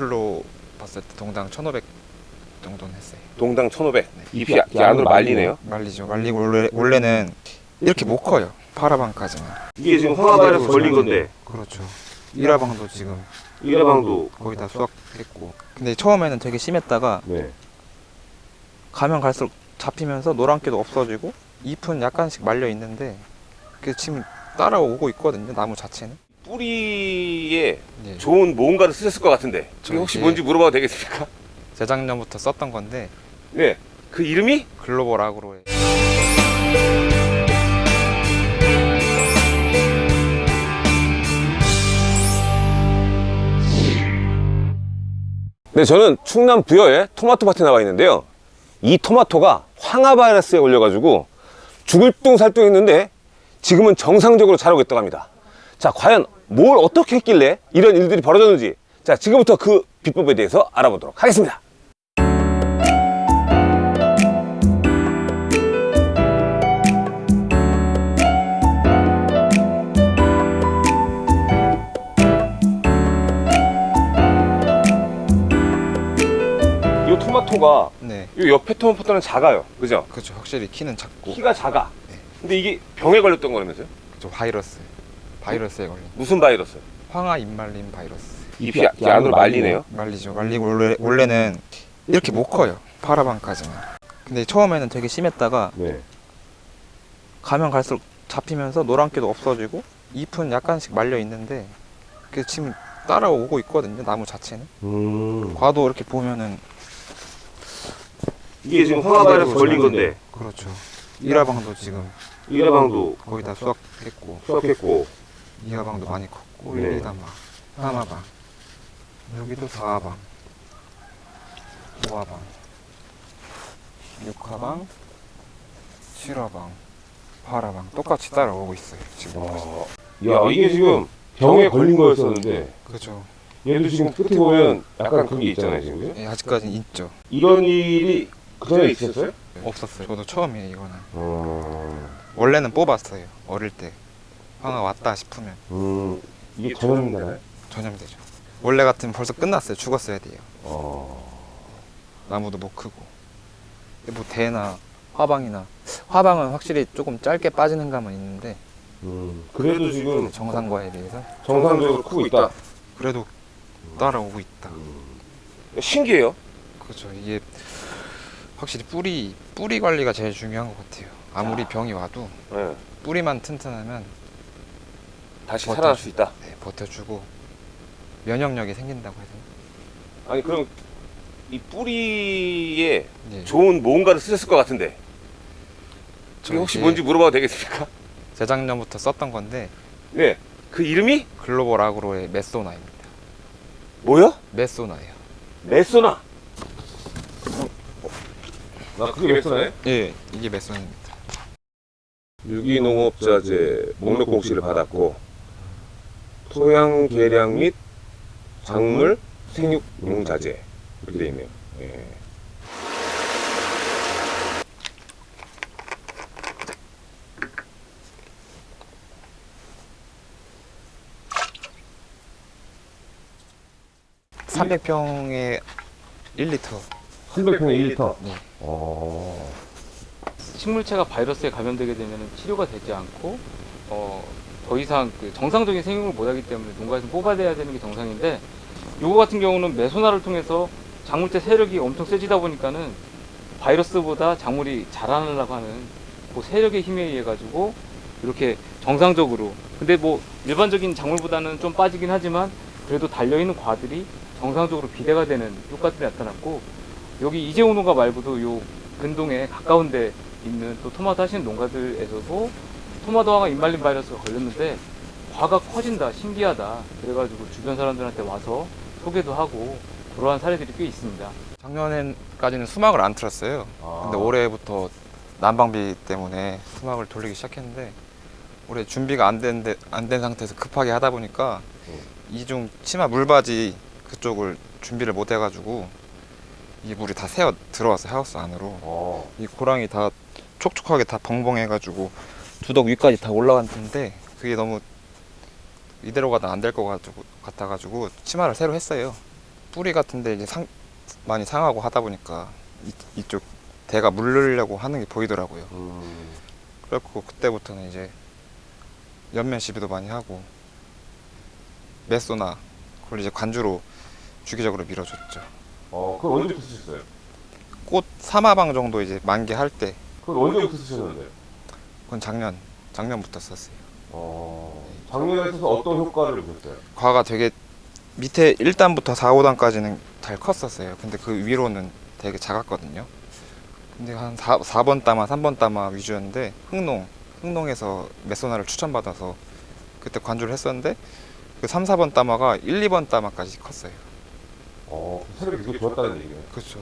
매출로 봤을 때 동당 1,500 정도는 했어요. 동당 1,500. 네. 잎이 이 안으로 말리네요. 말리죠. 말리고 원래, 원래는 이렇게 못 커요. 파라방까지는. 이게 지금 황화바이러스 걸린 건데 그렇죠. 일화방도 지금 일화방도 거의 다 수확했고. 근데 처음에는 되게 심했다가 네. 가면 갈수록 잡히면서 노란기도 없어지고 잎은 약간씩 말려 있는데 그 지금 따라오고 있거든요. 나무 자체는. 뿌리에 예. 좋은 뭔가를 쓰셨을 것 같은데 저 이게 혹시 뭔지 물어봐도 되겠습니까? 재작년부터 썼던 건데 네. 그 이름이 글로벌 아그로의 네, 저는 충남 부여에 토마토 밭에 나와 있는데요. 이 토마토가 황화 바이러스에 걸려가지고 죽을 둥 살둥 했는데 지금은 정상적으로 자라고 있다고 합니다. 자, 과연 뭘 어떻게 했길래 이런 일들이 벌어졌는지 자, 지금부터 그 비법에 대해서 알아보도록 하겠습니다. 이 토마토가 네. 이 옆에 토마토는 작아요. 그죠? 그렇죠. 확실히 키는 작고 키가 작아. 네. 근데 이게 병에 걸렸던 거라면서요? 그렇죠. 바이러스. 바이러스에 걸린 무슨 바이러스? 황화 잎말림 바이러스. 잎이 이 안으로 말리네요. 말리죠. 말리고 원래, 원래는 이렇게 못 커요. 파라방까지는. 근데 처음에는 되게 심했다가 네. 가면 갈수록 잡히면서 노란기도 없어지고 잎은 약간씩 말려 있는데 그 지금 따라오고 있거든요. 나무 자체는. 음. 과도 이렇게 보면은 이게 지금 황화 바이러스 걸린 건데 그렇죠. 일화방도 지금 일화방도 거의 다 수확했고 수확했고 이화방도 많이 컸고 네. 여기다 막 삼화방. 여기도 사화방 오화방 육화방 칠화방 팔화방 똑같이 따라오고 있어요 지금. 와. 야 이게 지금 병에 걸린 거였었는데. 그렇죠. 얘도 지금 끝에 보면 약간 그게 있잖아요 지금. 그죠? 예, 아직까지는 있죠. 이런 일이 그 전에 있었어요? 없었어요. 저도 처음이에요 이거는. 어... 원래는 뽑았어요 어릴 때 황화 왔다 싶으면. 음... 이게 전염되나요? 전염되죠. 원래 같으면 벌써 끝났어요. 죽었어야 돼요. 어... 나무도 못 크고. 근데 뭐 대나 화방이나 화방은 확실히 조금 짧게 빠지는 감은 있는데. 음... 그래도 지금 정상과에 비해서? 정상적으로 크고 있다. 그래도 따라오고 있다. 신기해요? 그렇죠. 이게 확실히 뿌리 뿌리 관리가 제일 중요한 것 같아요. 아무리 병이 와도 네. 뿌리만 튼튼하면 다시 버텨. 살아날 수 있다 네, 버텨주고 면역력이 생긴다고 되나? 아니 그럼 이 뿌리에 네. 좋은 뭔가를 쓰셨을 것 같은데 저 이게 혹시 뭔지 물어봐도 되겠습니까? 재작년부터 썼던 건데 네. 그 이름이 글로벌 아그로의 메소나입니다 뭐요? 메소나예요 메소나. 나 그게 메소나예요? 예 이게 메소나입니다 유기농업자재 목록 공시를 받았고 토양 개량 및 작물 생육 용 자재 이렇게 돼 있네요. 예. 삼 300평에 1리터 300평에 1리터. 네. 어. 식물체가 바이러스에 감염되게 되면 치료가 되지 않고 어, 더 이상 그 정상적인 생육을 못하기 때문에 농가에서 뽑아내야 되는 게 정상인데 요거 같은 경우는 메소나를 통해서 작물체 세력이 엄청 세지다 보니까는 바이러스보다 작물이 자라나려고 하는 그 세력의 힘에 의해 가지고 이렇게 정상적으로 근데 뭐 일반적인 작물보다는 좀 빠지긴 하지만 그래도 달려있는 과들이 정상적으로 비대가 되는 효과들이 나타났고 여기 이재호 농가 말고도 요 근동에 가까운 데 있는 또 토마토 하시는 농가들에서도 토마토 황화 잎말림 바이러스가 걸렸는데 과가 커진다 신기하다. 그래가지고 주변 사람들한테 와서 소개도 하고 그러한 사례들이 꽤 있습니다. 작년까지는 수막을 안 틀었어요. 근데 올해부터 난방비 때문에 수막을 돌리기 시작했는데 올해 준비가 안된 안 된 상태에서 급하게 하다 보니까 음. 이중 치마 물바지 그쪽을 준비를 못 해가지고 이 물이 다 새어 들어왔어요 하우스 안으로. 어. 이 고랑이 다 촉촉하게 다 벙벙해가지고 두덕 위까지 다 올라갔는데 그게 너무 이대로 가다 안 될 것 같아가지고 치마를 새로 했어요 뿌리 같은데 이제 상 많이 상하고 하다 보니까 이, 이쪽 대가 물르려고 하는 게 보이더라고요. 그래갖고 그때부터는 이제 연면 시비도 많이 하고 메소나 그걸 이제 관주로 주기적으로 밀어줬죠. 어, 그건 언제부터 쓰셨어요? 꽃 사마방 정도 이제 만개할 때 그건 언제부터 쓰셨는데? 그건 작년 작년부터 썼어요. 어, 작년에 써서 어떤 효과를 보셨어요? 과가 되게 밑에 1단부터 4, 5단까지는 잘 컸었어요. 근데 그 위로는 되게 작았거든요. 근데 한 4, 4번 따마, 3번 따마 위주였는데 흥농, 흥농에서 메소나를 추천받아서 그때 관주를 했었는데 그 3, 4번 따마가 1, 2번 따마까지 컸어요. 어, 체력이 되게 좋았다는 얘기네요. 그렇죠.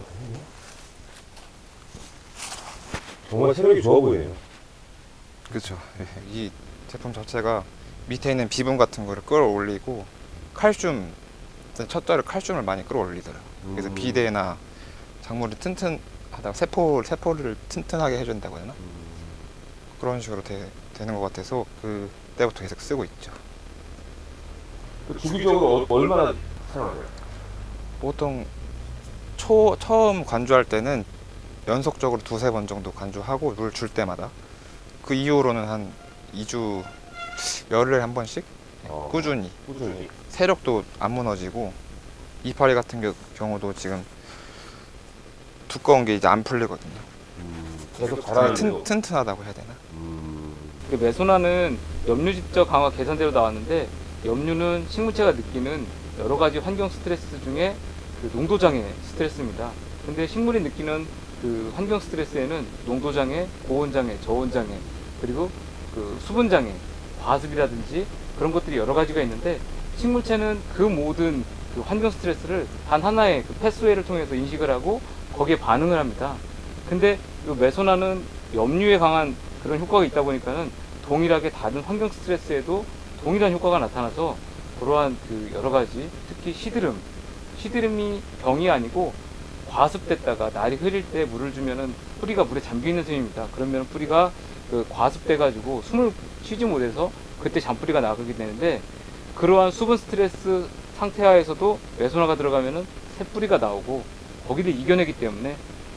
정말 체력이 좋아 보이네요. 그렇죠. 이 제품 자체가 밑에 있는 비분 같은 거를 끌어올리고 칼슘 첫 달에 칼슘을 많이 끌어올리더라고요. 그래서 음. 비대나 작물이 튼튼하다 세포 세포를 튼튼하게 해준다고 해야 되나 그런 식으로 되, 되는 것 같아서 그 때부터 계속 쓰고 있죠. 그 주기적으로 어- 얼마나 사용하세요? 보통 초 처음 관주할 때는 연속적으로 두세 번 정도 관주하고 물 줄 때마다 그 이후로는 한 2주 열흘에 한 번씩 어, 꾸준히 꾸준히. 세력도 안 무너지고 이파리 같은 겨- 경우도 지금 두꺼운 게 이제 안 풀리거든요. 계속 튼, 자라는데도. 튼튼하다고 해야 되나? 음. 그 메소나는 염류집적 강화 개선대로 나왔는데 염류는 식물체가 느끼는 여러 가지 환경 스트레스 중에 그 농도장애 스트레스입니다. 근데 식물이 느끼는 그 환경 스트레스에는 농도장애, 고온장애, 저온장애, 그리고 그 수분 장애, 과습이라든지 그런 것들이 여러 가지가 있는데 식물체는 그 모든 그 환경 스트레스를 단 하나의 그 패스웨이를 통해서 인식을 하고 거기에 반응을 합니다. 근데 이 메소나는 염류에 강한 그런 효과가 있다 보니까는 동일하게 다른 환경 스트레스에도 동일한 효과가 나타나서 그러한 그 여러 가지 특히 시드름 시드름이 병이 아니고 과습됐다가 날이 흐릴 때 물을 주면은 뿌리가 물에 잠겨 있는 셈입니다. 그러면 뿌리가 그 과습돼 가지고 숨을 쉬지 못해서 그때 잔뿌리가 나가게 되는데 그러한 수분 스트레스 상태하에서도 메소나가 들어가면은 새 뿌리가 나오고 거기를 이겨내기 때문에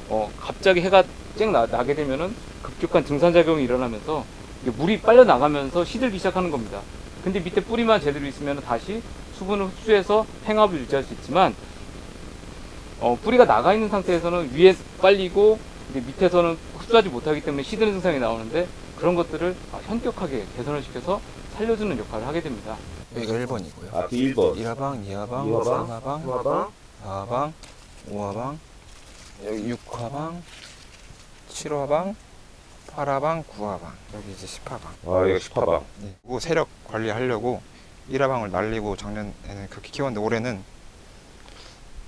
어 갑자기 해가 쨍 나, 나게 되면은 급격한 증산작용이 일어나면서 물이 빨려 나가면서 시들기 시작하는 겁니다. 근데 밑에 뿌리만 제대로 있으면 다시 수분을 흡수해서 팽압을 유지할 수 있지만 어, 뿌리가 나가 있는 상태에서는 위에 빨리고 밑에서는 흡수하지 못하기 때문에 시드는 증상이 나오는데 그런 것들을 아, 현격하게 개선을 시켜서 살려주는 역할을 하게 됩니다. 여기가 1번이고요. 아, 1번. 1화방, 2화방, 이화방, 3화방, 화방. 4화방, 5화방, 여기 6화방, 7화방, 8화방, 9화방, 여기 이제 10화방. 아, 이거 10화방. 네. 그리고 세력 관리하려고 1화방을 날리고 작년에는 그렇게 키웠는데 올해는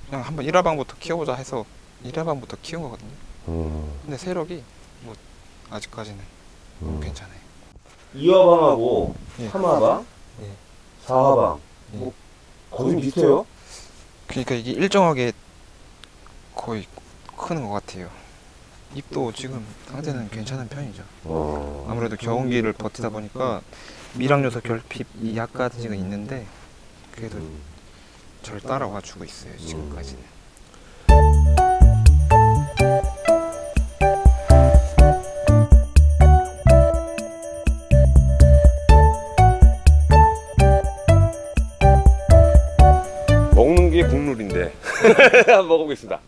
그냥 한번 1화방부터 키워보자 해서 1화방부터 키운 거거든요. 음. 근데 세력이 뭐 아직까지는 너무 음. 괜찮아요. 2화방하고 예. 3화방, 예. 4화방. 예. 뭐, 거의 좀 비슷해요? 그러니까 이게 일정하게 거의 크는 것 같아요. 잎도 지금 상태는 괜찮은 편이죠. 어. 아무래도 겨운기를 버티다 보니까 미락요소 결핍이 약간씩은 있는데 그래도 음. 절 따라와 주고 있어요 지금까지는. 먹는 먹어보겠습니다.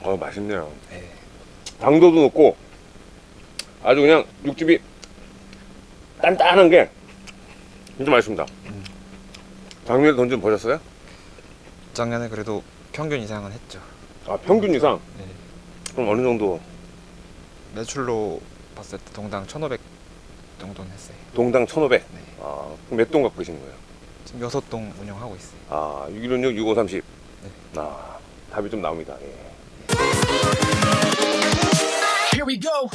어, 맛있네요. 네. 당도도 높고, 아주 그냥 육즙이 단단한 게 진짜 맛있습니다. 음. 작년에 돈 좀 버셨어요? 작년에 그래도 평균 이상은 했죠. 아, 평균 이상? 네. 그럼 어느 정도? 매출로 봤을 때 동당 1,500 정도는 했어요. 동당 1,500. 네. 아, 그럼 몇 동 갖고 계시는 거예요? 지금 여섯 동 운영하고 있어요. 아, 616, 6530. 네. 아, 답이 좀 나옵니다. 예. Here we go.